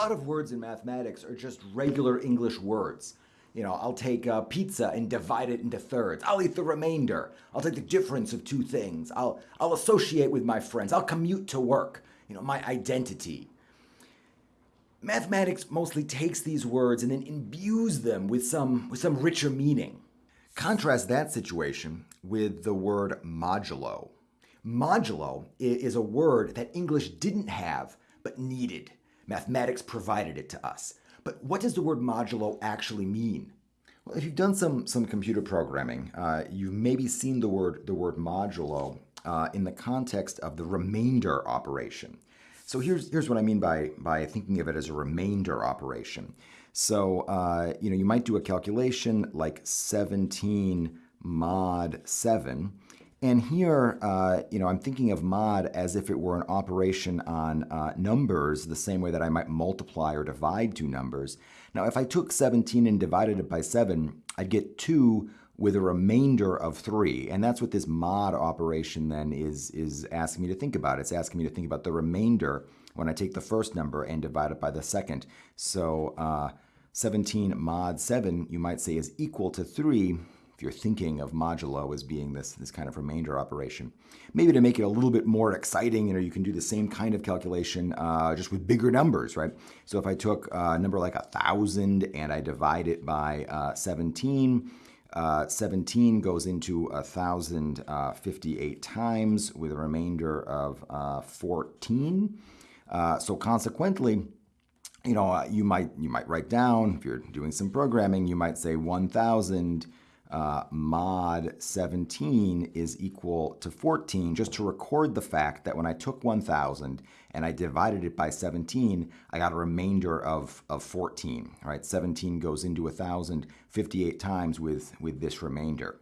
lot of words in mathematics are just regular English words. You know, I'll take uh, pizza and divide it into thirds. I'll eat the remainder. I'll take the difference of two things. I'll, I'll associate with my friends. I'll commute to work. You know, my identity. Mathematics mostly takes these words and then imbues them with some, with some richer meaning. Contrast that situation with the word modulo. Modulo is a word that English didn't have but needed. Mathematics provided it to us. But what does the word modulo actually mean? Well, if you've done some, some computer programming, uh, you've maybe seen the word, the word modulo uh, in the context of the remainder operation. So here's, here's what I mean by, by thinking of it as a remainder operation. So, uh, you know, you might do a calculation like 17 mod 7, and here, uh, you know, I'm thinking of mod as if it were an operation on uh, numbers, the same way that I might multiply or divide two numbers. Now, if I took 17 and divided it by 7, I'd get 2 with a remainder of 3. And that's what this mod operation then is, is asking me to think about. It's asking me to think about the remainder when I take the first number and divide it by the second. So uh, 17 mod 7, you might say, is equal to 3 if you're thinking of modulo as being this, this kind of remainder operation. Maybe to make it a little bit more exciting, you know, you can do the same kind of calculation uh, just with bigger numbers, right? So if I took a number like a 1,000 and I divide it by uh, 17, uh, 17 goes into 1,058 uh, times with a remainder of uh, 14. Uh, so consequently, you know, you might you might write down if you're doing some programming, you might say 1,000 uh, mod 17 is equal to 14, just to record the fact that when I took 1,000 and I divided it by 17, I got a remainder of, of 14. All right, 17 goes into 1,000 58 times with, with this remainder.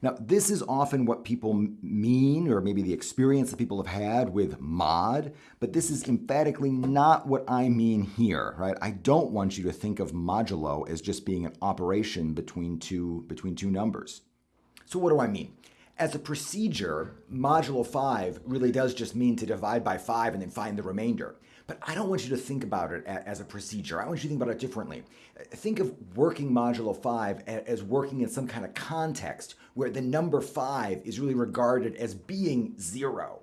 Now, this is often what people mean, or maybe the experience that people have had with mod, but this is emphatically not what I mean here, right? I don't want you to think of modulo as just being an operation between two, between two numbers. So what do I mean? As a procedure, modulo 5 really does just mean to divide by 5 and then find the remainder. But I don't want you to think about it as a procedure. I want you to think about it differently. Think of working modulo 5 as working in some kind of context where the number 5 is really regarded as being 0.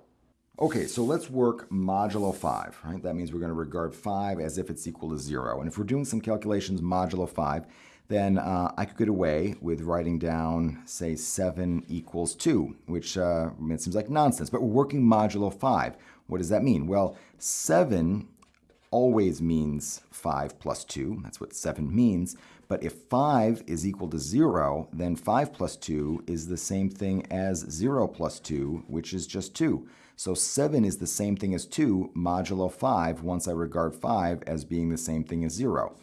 Okay, so let's work modulo 5, right? That means we're going to regard 5 as if it's equal to 0. And if we're doing some calculations modulo 5, then uh, I could get away with writing down, say, 7 equals 2, which uh, seems like nonsense, but we're working modulo 5. What does that mean? Well, 7 always means 5 plus 2. That's what 7 means. But if 5 is equal to 0, then 5 plus 2 is the same thing as 0 plus 2, which is just 2. So 7 is the same thing as 2 modulo 5 once I regard 5 as being the same thing as 0.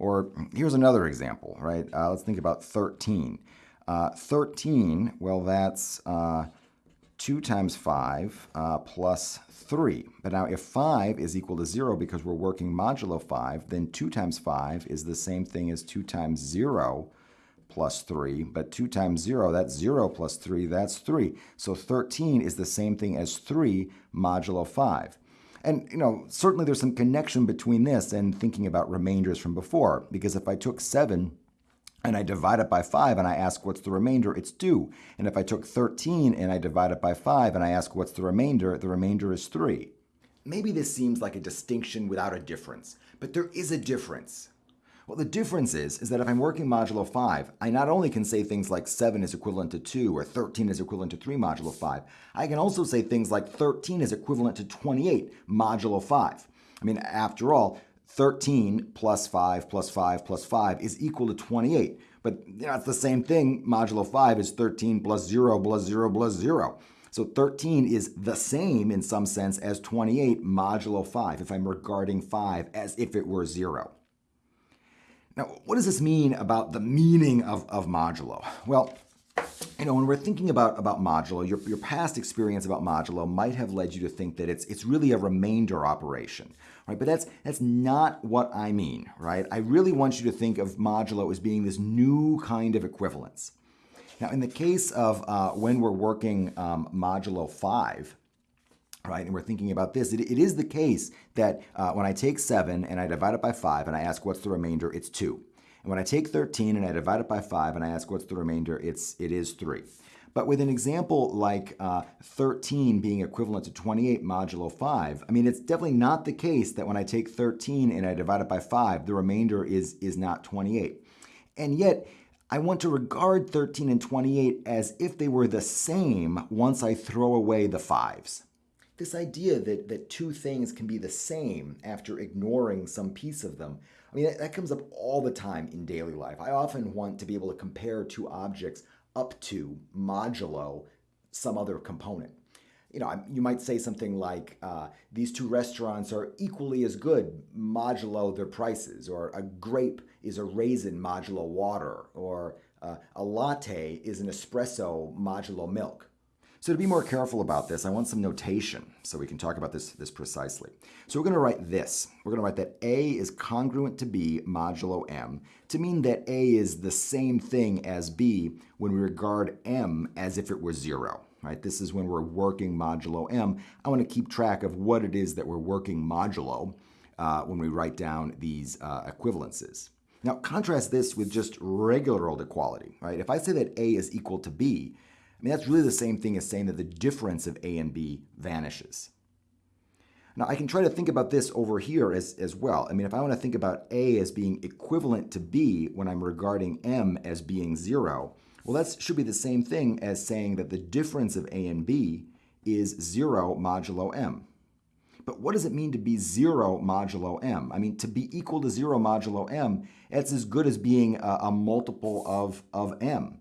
Or here's another example, right? Uh, let's think about 13. Uh, 13, well, that's uh, 2 times 5 uh, plus 3. But now if 5 is equal to 0 because we're working modulo 5, then 2 times 5 is the same thing as 2 times 0 plus 3. But 2 times 0, that's 0 plus 3, that's 3. So 13 is the same thing as 3 modulo 5. And, you know, certainly there's some connection between this and thinking about remainders from before, because if I took 7 and I divide it by 5 and I ask what's the remainder, it's 2. And if I took 13 and I divide it by 5 and I ask what's the remainder, the remainder is 3. Maybe this seems like a distinction without a difference, but there is a difference. Well, the difference is, is that if I'm working modulo 5, I not only can say things like 7 is equivalent to 2 or 13 is equivalent to 3 modulo 5, I can also say things like 13 is equivalent to 28 modulo 5. I mean, after all, 13 plus 5 plus 5 plus 5 is equal to 28. But you know, it's the same thing. Modulo 5 is 13 plus 0 plus 0 plus 0. So 13 is the same in some sense as 28 modulo 5 if I'm regarding 5 as if it were 0. Now, what does this mean about the meaning of, of modulo? Well, you know, when we're thinking about, about modulo, your, your past experience about modulo might have led you to think that it's, it's really a remainder operation, right? But that's, that's not what I mean, right? I really want you to think of modulo as being this new kind of equivalence. Now, in the case of uh, when we're working um, modulo 5, right? And we're thinking about this. it, it is the case that uh, when I take 7 and I divide it by 5 and I ask what's the remainder, it's 2. And when I take 13 and I divide it by 5 and I ask what's the remainder, it's, it is 3. But with an example like uh, 13 being equivalent to 28 modulo 5, I mean, it's definitely not the case that when I take 13 and I divide it by 5, the remainder is, is not 28. And yet, I want to regard 13 and 28 as if they were the same once I throw away the 5s. This idea that, that two things can be the same after ignoring some piece of them, I mean, that, that comes up all the time in daily life. I often want to be able to compare two objects up to modulo some other component. You know, you might say something like, uh, these two restaurants are equally as good modulo their prices, or a grape is a raisin modulo water, or uh, a latte is an espresso modulo milk. So to be more careful about this, I want some notation so we can talk about this, this precisely. So we're going to write this. We're going to write that A is congruent to B modulo M to mean that A is the same thing as B when we regard M as if it were zero. Right? This is when we're working modulo M. I want to keep track of what it is that we're working modulo uh, when we write down these uh, equivalences. Now contrast this with just regular old equality. Right? If I say that A is equal to B, I mean, that's really the same thing as saying that the difference of A and B vanishes. Now, I can try to think about this over here as, as well. I mean, if I want to think about A as being equivalent to B when I'm regarding M as being 0, well, that should be the same thing as saying that the difference of A and B is 0 modulo M. But what does it mean to be 0 modulo M? I mean, to be equal to 0 modulo M, that's as good as being a, a multiple of, of M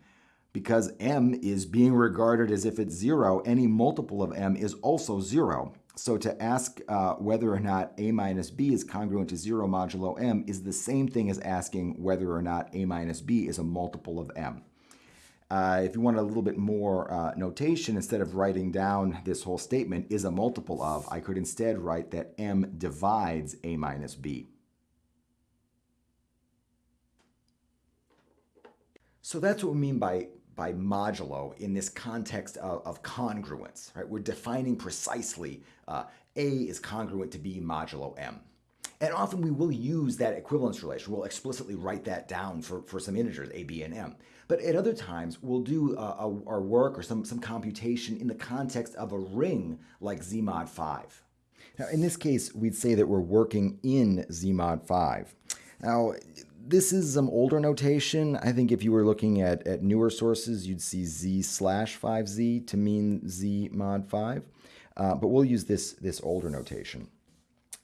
because m is being regarded as if it's zero, any multiple of m is also zero. So to ask uh, whether or not a minus b is congruent to 0 modulo m is the same thing as asking whether or not a minus b is a multiple of m. Uh, if you want a little bit more uh, notation, instead of writing down this whole statement is a multiple of, I could instead write that m divides a minus b. So that's what we mean by by modulo in this context of, of congruence, right? We're defining precisely uh, A is congruent to B modulo M. And often we will use that equivalence relation. We'll explicitly write that down for, for some integers, A, B, and M. But at other times, we'll do uh, a, our work or some, some computation in the context of a ring like Z mod 5. Now, in this case, we'd say that we're working in Z mod 5. Now, this is some older notation. I think if you were looking at, at newer sources, you'd see z slash 5z to mean z mod 5. Uh, but we'll use this, this older notation.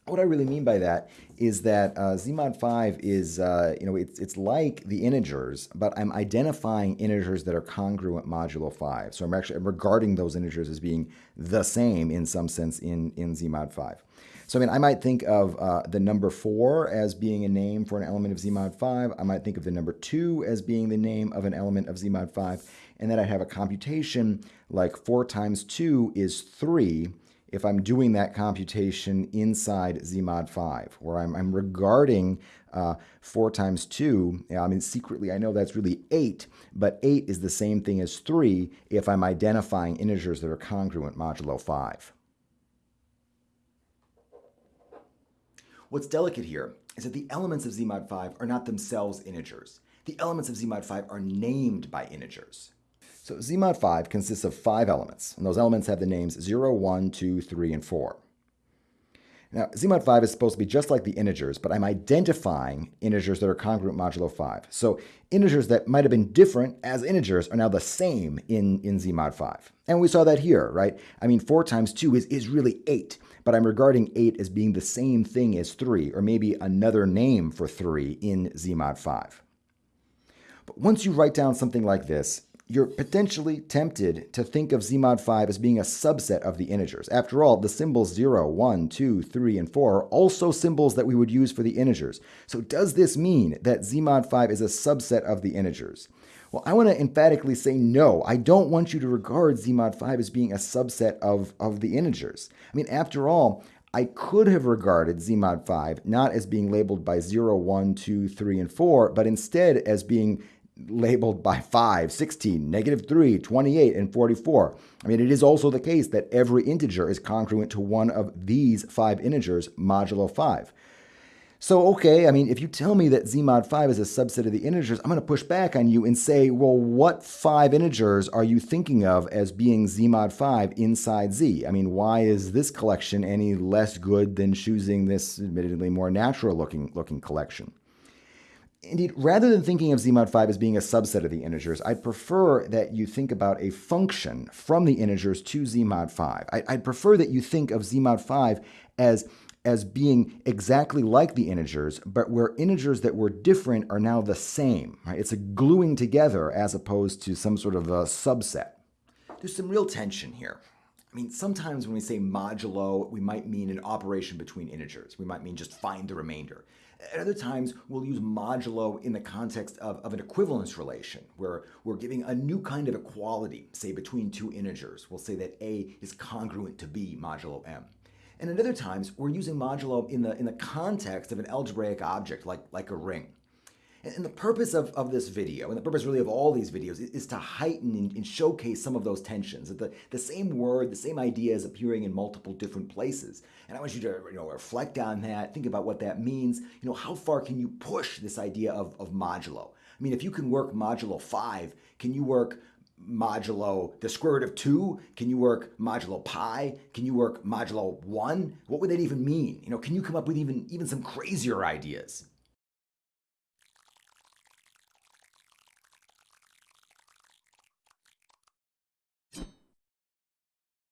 What I really mean by that is that uh, z mod 5 is, uh, you know, it's, it's like the integers, but I'm identifying integers that are congruent modulo 5. So I'm actually I'm regarding those integers as being the same in some sense in, in z mod 5. So I mean, I might think of uh, the number 4 as being a name for an element of Z mod 5. I might think of the number 2 as being the name of an element of Z mod 5. And then I'd have a computation like 4 times 2 is 3 if I'm doing that computation inside Z mod 5, where I'm, I'm regarding uh, 4 times 2, I mean, secretly I know that's really 8, but 8 is the same thing as 3 if I'm identifying integers that are congruent modulo 5. What's delicate here is that the elements of Z mod 5 are not themselves integers. The elements of Z mod 5 are named by integers. So Z mod 5 consists of five elements, and those elements have the names 0, 1, 2, 3, and 4. Now, Zmod 5 is supposed to be just like the integers, but I'm identifying integers that are congruent modulo 5. So integers that might have been different as integers are now the same in, in Zmod 5. And we saw that here, right? I mean, 4 times 2 is, is really 8 but I'm regarding 8 as being the same thing as 3, or maybe another name for 3 in Zmod 5. But once you write down something like this, you're potentially tempted to think of Zmod 5 as being a subset of the integers. After all, the symbols 0, 1, 2, 3, and 4 are also symbols that we would use for the integers. So does this mean that Zmod 5 is a subset of the integers? Well, I want to emphatically say no. I don't want you to regard Zmod 5 as being a subset of, of the integers. I mean, after all, I could have regarded Zmod 5 not as being labeled by 0, 1, 2, 3, and 4, but instead as being labeled by 5, 16, negative 3, 28, and 44. I mean, it is also the case that every integer is congruent to one of these five integers modulo 5. So, okay, I mean, if you tell me that z mod 5 is a subset of the integers, I'm going to push back on you and say, well, what five integers are you thinking of as being z mod 5 inside z? I mean, why is this collection any less good than choosing this admittedly more natural looking, looking collection? Indeed, rather than thinking of z mod 5 as being a subset of the integers, I'd prefer that you think about a function from the integers to z mod 5. I'd prefer that you think of z mod 5 as as being exactly like the integers, but where integers that were different are now the same. Right? It's a gluing together as opposed to some sort of a subset. There's some real tension here. I mean, sometimes when we say modulo, we might mean an operation between integers. We might mean just find the remainder. At other times, we'll use modulo in the context of, of an equivalence relation, where we're giving a new kind of equality, say between two integers. We'll say that A is congruent to B modulo M. And at other times, we're using modulo in the, in the context of an algebraic object like, like a ring. And the purpose of, of this video, and the purpose really of all these videos, is, to heighten and, and, showcase some of those tensions. That the, the same word, the same idea is appearing in multiple different places. And I want you to you know, reflect on that, think about what that means. You know, how far can you push this idea of, of modulo? I mean, if you can work modulo 5, can you work modulo the square root of 2? Can you work modulo pi? Can you work modulo 1? What would that even mean? You know, can you come up with even, even some crazier ideas?